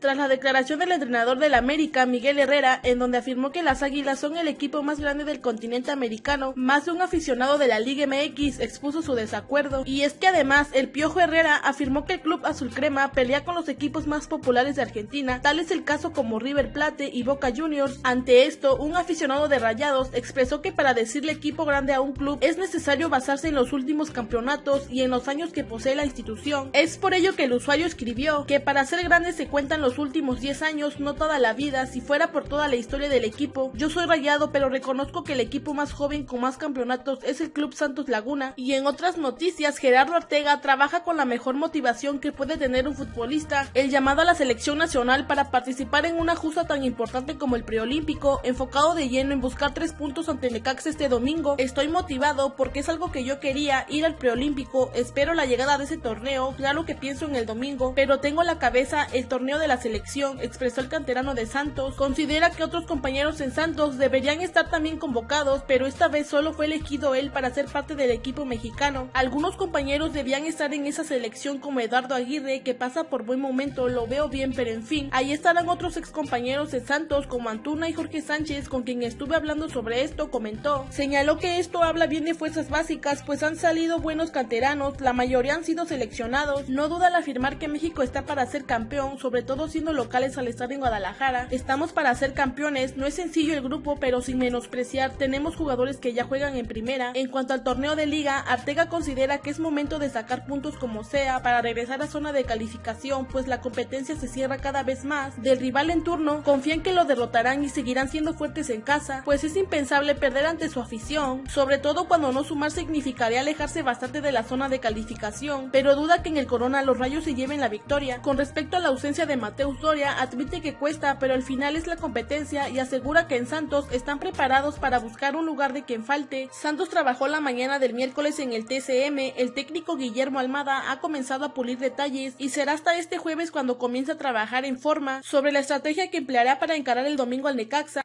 tras la declaración del entrenador del América, Miguel Herrera, en donde afirmó que las Águilas son el equipo más grande del continente americano, más de un aficionado de la Liga MX expuso su desacuerdo, y es que además el Piojo Herrera afirmó que el club azul crema pelea con los equipos más populares de Argentina, tal es el caso como River Plate y Boca Juniors. Ante esto, un aficionado de Rayados expresó que para decirle equipo grande a un club es necesario basarse en los últimos campeonatos y en los años que posee la institución. Es por ello que el usuario escribió que para ser grande se cuentan los últimos 10 años, no toda la vida, si fuera por toda la historia del equipo. Yo soy rayado, pero reconozco que el equipo más joven con más campeonatos es el Club Santos Laguna. Y en otras noticias, Gerardo Ortega trabaja con la mejor motivación que puede tener un futbolista, el llamado a la selección nacional para participar en una justa tan importante como el preolímpico, enfocado de lleno en buscar tres puntos ante Necaxa este domingo. Estoy motivado porque es algo que yo quería, ir al preolímpico, espero la llegada de ese torneo, claro que pienso en el domingo, pero tengo la cabeza el torneo de la selección, expresó el canterano de Santos. Considera que otros compañeros en Santos deberían estar también convocados, pero esta vez solo fue elegido él para ser parte del equipo mexicano. Algunos compañeros debían estar en esa selección como Eduardo Aguirre, que pasa por buen momento, lo veo bien, pero en fin, ahí estarán otros ex compañeros de Santos como Antuna y Jorge Sánchez, con quien estuve hablando sobre esto, comentó. Señaló que esto habla bien de fuerzas básicas, pues han salido buenos canteranos, la mayoría han sido seleccionados. No duda al afirmar que México está para ser campeón, sobre todo siendo locales al estar en Guadalajara. Estamos para ser campeones, no es sencillo el grupo, pero sin menospreciar, tenemos jugadores que ya juegan en primera. En cuanto al torneo de liga, Artega considera que es momento de sacar puntos como sea para regresar a zona de calificación, pues la competencia se cierra cada vez más. Del rival en turno, confían que lo derrotarán y seguirán siendo fuertes en casa, pues es impensable perder ante su afición, sobre todo cuando no sumar significaría alejarse bastante de la zona de calificación, pero duda que en el Corona los rayos se lleven la victoria. Con respecto a la ausencia de Mateus Doria, admite que cuesta, pero al final es la competencia y asegura que en Santos están preparados para buscar un lugar de quien falte. Santos trabajó la mañana del miércoles en el TCM, el técnico Guillermo Almada ha comenzado a pulir detalles y será hasta este jueves cuando comience a trabajar en forma sobre la estrategia que empleará para encarar el domingo al Necaxa.